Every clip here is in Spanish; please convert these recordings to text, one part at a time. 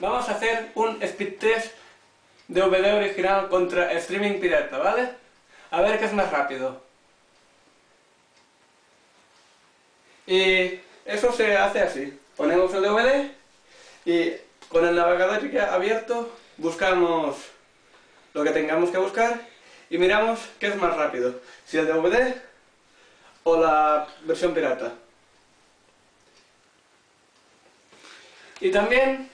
Vamos a hacer un speed test de DVD original contra streaming pirata, ¿vale? A ver qué es más rápido. Y eso se hace así. Ponemos el DVD y con el navegador ya abierto buscamos lo que tengamos que buscar y miramos qué es más rápido, si el DVD o la versión pirata. Y también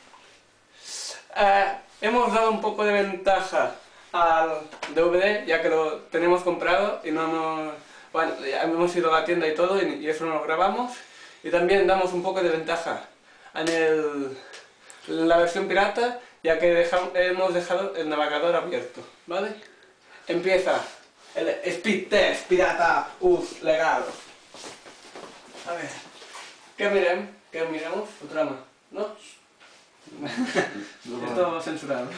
eh, hemos dado un poco de ventaja al DVD, ya que lo tenemos comprado y no hemos... Bueno, hemos ido a la tienda y todo, y, eso no lo grabamos. Y también damos un poco de ventaja en, la versión pirata, ya que hemos dejado el navegador abierto, ¿vale? Empieza el speed test pirata US legal. A ver, ¿qué miremos? ¿Qué miremos? O trama, ¿no? Esto censurado.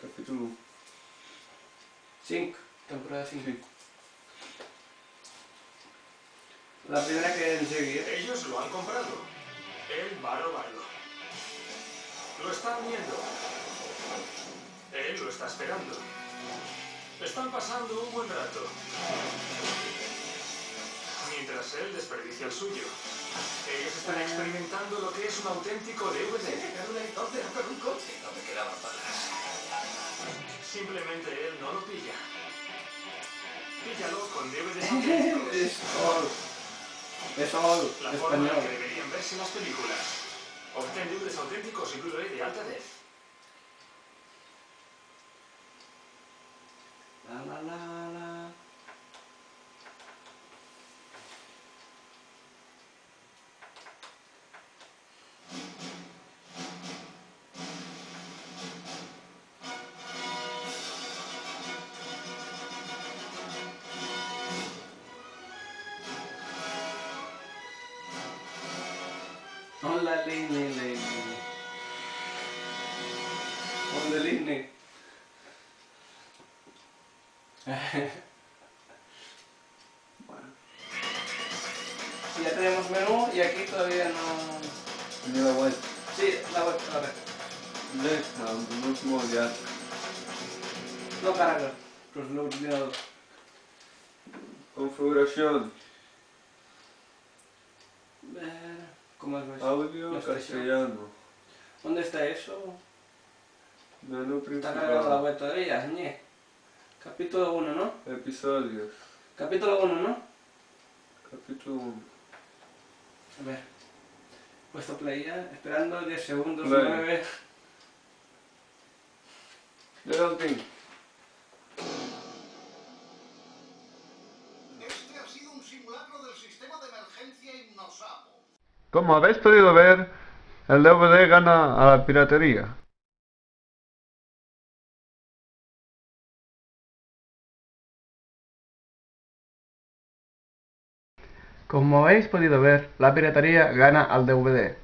Capítulo 5, temporada 5. La primera que enseguida. Ellos lo han comprado. Él va a robarlo. Lo están viendo. Él lo está esperando. Están pasando un buen rato. Mientras él desperdicia el suyo. Ellos están experimentando lo que es un auténtico DVD. helicóptero con un coche. No me quedaban balas. Simplemente él no lo pilla. Píllalo con auténticos. Es all. Es all. La forma en que deberían verse las películas. Obtén DVDs auténticos y Blu-ray de alta def. La la la la. Hola, Lini, Lini. Hola, Lini. Bueno. Ya tenemos menú y aquí todavía no... Ni la vuelta. Sí, la voy a ver. Deja, un último día. No carga. Pues he olvidado. Configuración. Ver, ¿Cómo es eso? Audio expresión. castellano. ¿Dónde está eso? Menú Está cargado la principal. web todavía, ñe. Capítulo 1, ¿no? Episodios. Capítulo 1, ¿no? Capítulo 1. A ver. Puesto play ya, esperando 10 segundos, Play. 9. Geraldine. Este ha sido un simulacro del sistema de emergencia Hipnosapo. Como habéis podido ver, el DVD gana a la piratería. Como habéis podido ver, la piratería gana al DVD.